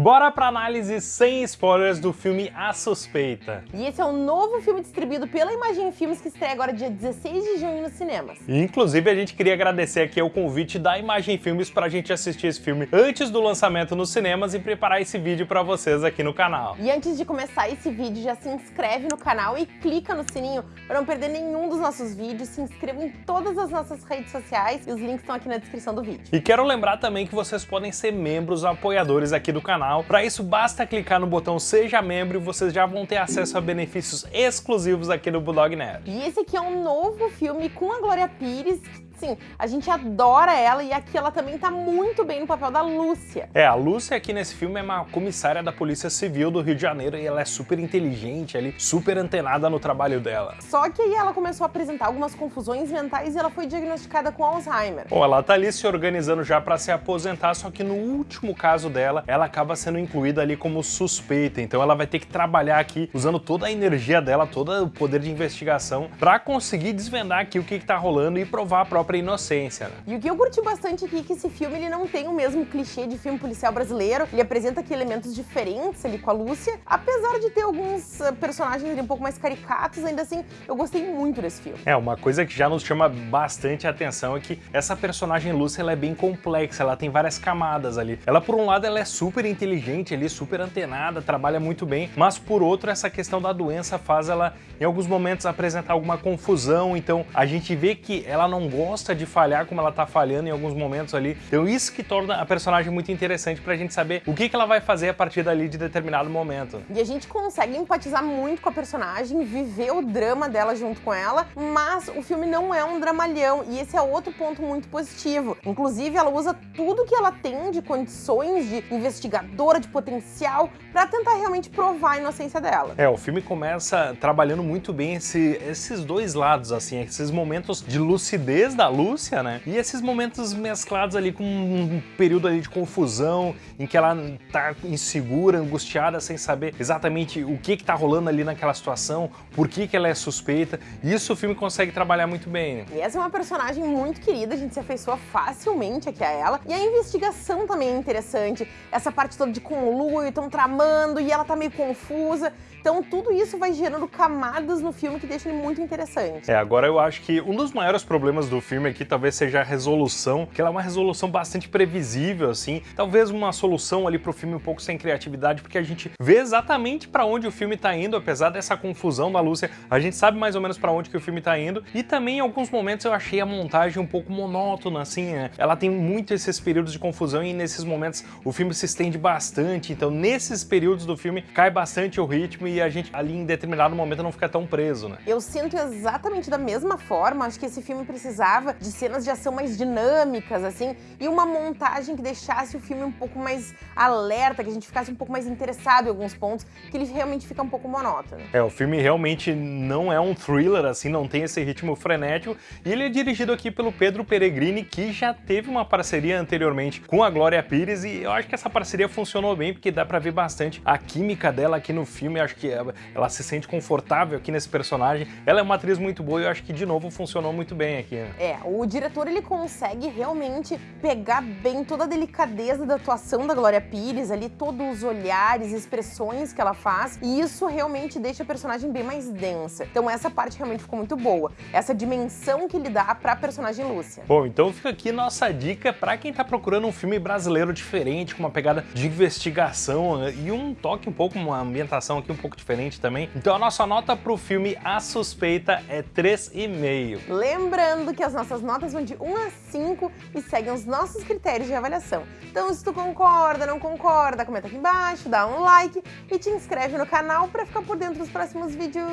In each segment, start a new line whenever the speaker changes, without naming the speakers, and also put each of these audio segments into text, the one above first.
Bora pra análise sem spoilers do filme A Suspeita.
E esse é o novo filme distribuído pela Imagem Filmes que estreia agora dia 16 de junho nos cinemas.
E, inclusive a gente queria agradecer aqui o convite da Imagem Filmes pra gente assistir esse filme antes do lançamento nos cinemas e preparar esse vídeo pra vocês aqui no canal.
E antes de começar esse vídeo, já se inscreve no canal e clica no sininho para não perder nenhum dos nossos vídeos. Se inscreva em todas as nossas redes sociais e os links estão aqui na descrição do vídeo.
E quero lembrar também que vocês podem ser membros apoiadores aqui do canal. Para isso, basta clicar no botão Seja Membro e vocês já vão ter acesso a benefícios exclusivos aqui do Bulldog Nerd.
E esse aqui é um novo filme com a Glória Pires, Sim, a gente adora ela e aqui ela também tá muito bem no papel da Lúcia.
É, a Lúcia aqui nesse filme é uma comissária da Polícia Civil do Rio de Janeiro e ela é super inteligente ali, super antenada no trabalho dela.
Só que aí ela começou a apresentar algumas confusões mentais e ela foi diagnosticada com Alzheimer.
Bom, ela tá ali se organizando já para se aposentar, só que no último caso dela, ela acaba sendo incluída ali como suspeita, então ela vai ter que trabalhar aqui usando toda a energia dela, todo o poder de investigação para conseguir desvendar aqui o que, que tá rolando e provar a própria própria inocência. Né?
E o que eu curti bastante aqui é que esse filme ele não tem o mesmo clichê de filme policial brasileiro, ele apresenta aqui elementos diferentes ali com a Lúcia, apesar de ter alguns uh, personagens ali um pouco mais caricatos, ainda assim eu gostei muito desse filme.
É, uma coisa que já nos chama bastante a atenção é que essa personagem Lúcia ela é bem complexa, ela tem várias camadas ali. Ela por um lado ela é super inteligente ali, super antenada, trabalha muito bem, mas por outro essa questão da doença faz ela em alguns momentos apresentar alguma confusão, então a gente vê que ela não gosta gosta de falhar como ela tá falhando em alguns momentos ali. Então isso que torna a personagem muito interessante pra gente saber o que, que ela vai fazer a partir dali de determinado momento.
E a gente consegue empatizar muito com a personagem, viver o drama dela junto com ela, mas o filme não é um dramalhão e esse é outro ponto muito positivo. Inclusive ela usa tudo que ela tem de condições de investigadora, de potencial, pra tentar realmente provar a inocência dela.
É, o filme começa trabalhando muito bem esse, esses dois lados, assim, esses momentos de lucidez da Lúcia, né? E esses momentos mesclados ali com um período ali de confusão, em que ela tá insegura, angustiada, sem saber exatamente o que que tá rolando ali naquela situação, por que que ela é suspeita. Isso o filme consegue trabalhar muito bem. Né?
E essa é uma personagem muito querida, a gente se afeiçoa facilmente aqui a ela. E a investigação também é interessante. Essa parte toda de conluio, estão tramando e ela tá meio confusa. Então tudo isso vai gerando camadas no filme que deixa ele muito interessante.
É, agora eu acho que um dos maiores problemas do filme aqui talvez seja a resolução, que ela é uma resolução bastante previsível, assim. Talvez uma solução ali pro filme um pouco sem criatividade, porque a gente vê exatamente para onde o filme tá indo, apesar dessa confusão da Lúcia, a gente sabe mais ou menos para onde que o filme tá indo. E também em alguns momentos eu achei a montagem um pouco monótona, assim, né? Ela tem muito esses períodos de confusão e nesses momentos o filme se estende bastante, então nesses períodos do filme cai bastante o ritmo e a gente ali em determinado momento não fica tão preso, né?
Eu sinto exatamente da mesma forma, acho que esse filme precisava de cenas de ação mais dinâmicas, assim, e uma montagem que deixasse o filme um pouco mais alerta, que a gente ficasse um pouco mais interessado em alguns pontos, que ele realmente fica um pouco monótono.
É, o filme realmente não é um thriller, assim, não tem esse ritmo frenético, e ele é dirigido aqui pelo Pedro Peregrini, que já teve uma parceria anteriormente com a Glória Pires, e eu acho que essa parceria funcionou bem, porque dá pra ver bastante a química dela aqui no filme, acho que ela, ela, se sente confortável aqui nesse personagem. Ela é uma atriz muito boa e eu acho que, de novo, funcionou muito bem aqui. Né?
É, o diretor ele consegue realmente pegar bem toda a delicadeza da atuação da Glória Pires ali, todos os olhares, expressões que ela faz, e isso realmente deixa a personagem bem mais densa. Então essa parte realmente ficou muito boa. Essa dimensão que ele dá pra personagem Lúcia.
Bom, então fica aqui nossa dica pra quem tá procurando um filme brasileiro diferente, com uma pegada de investigação né, e um toque um pouco, uma ambientação aqui um pouco diferente também. Então a nossa nota pro filme A Suspeita é 3,5.
Lembrando que as nossas notas vão de 1 a 5 e seguem os nossos critérios de avaliação. Então se tu concorda, não concorda, comenta aqui embaixo, dá um like e te inscreve no canal para ficar por dentro dos próximos vídeos.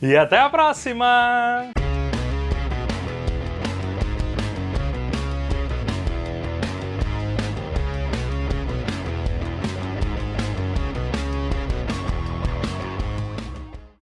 E até a próxima!